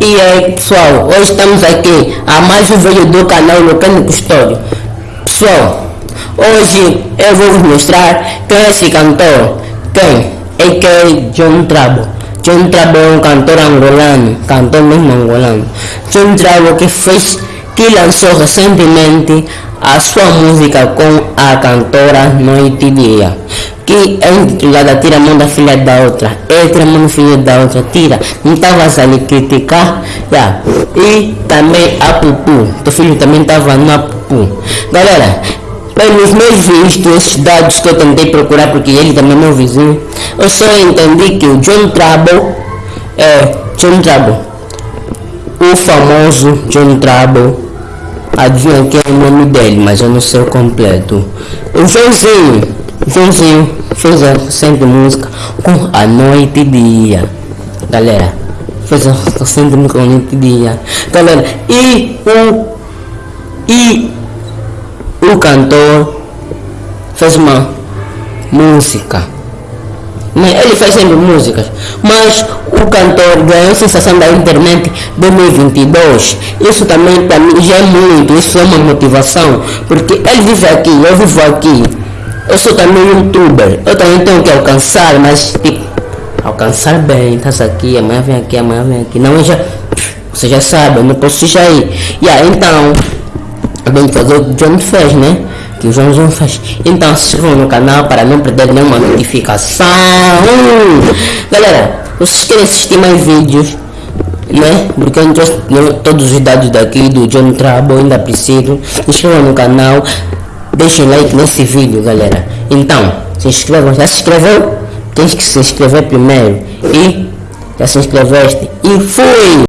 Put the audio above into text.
E aí pessoal, hoje estamos aqui a mais um vídeo do canal Locando Custódio. Pessoal, hoje eu vou vos mostrar quem é esse cantor. Quem? É que é John Trabo. John Trabo é um cantor angolano, cantor mesmo angolano. John Trabo que fez, que lançou recentemente a sua música com a cantora Noite Dia que é intitulada Tira a mão da filha da outra. É tira a mão da filha da outra, tira. Não estava a criticar. Yeah. E também a Pupu. Teu filho também estava na Pupu. Galera, pelos meus vistos, esses dados que eu tentei procurar, porque ele também é meu vizinho, eu só entendi que o John Trouble é John Trouble. O famoso John Trouble. Adivinha que é o nome dele, mas eu não sei o completo. O Joãozinho Joãozinho fez a recente música com a noite e dia. Galera, fez a recente música com a noite e dia. Galera, e o, e o cantor fez uma música. Ele faz sempre músicas. Mas o cantor ganhou sensação da internet 2022. Isso também para mim já é muito. Isso é uma motivação. Porque ele vive aqui, eu vivo aqui eu sou também youtuber, eu também tenho que alcançar, mas tipo, alcançar bem, tá aqui, amanhã vem aqui, amanhã vem aqui. Não, eu já, você já sabe, eu não posso já ir. Yeah, então, eu tenho que fazer o que o John fez, né? Que o João João fez. Então se inscrevam no canal para não perder nenhuma notificação. Galera, vocês querem assistir mais vídeos? né? Porque eu não trouxe todos os dados daqui do John Trabo, ainda preciso. Se inscrevam no canal, Deixa o like nesse vídeo, galera. Então, se inscrevam. Já se inscreveu? Tem que se inscrever primeiro. E já se inscreveste. E fui!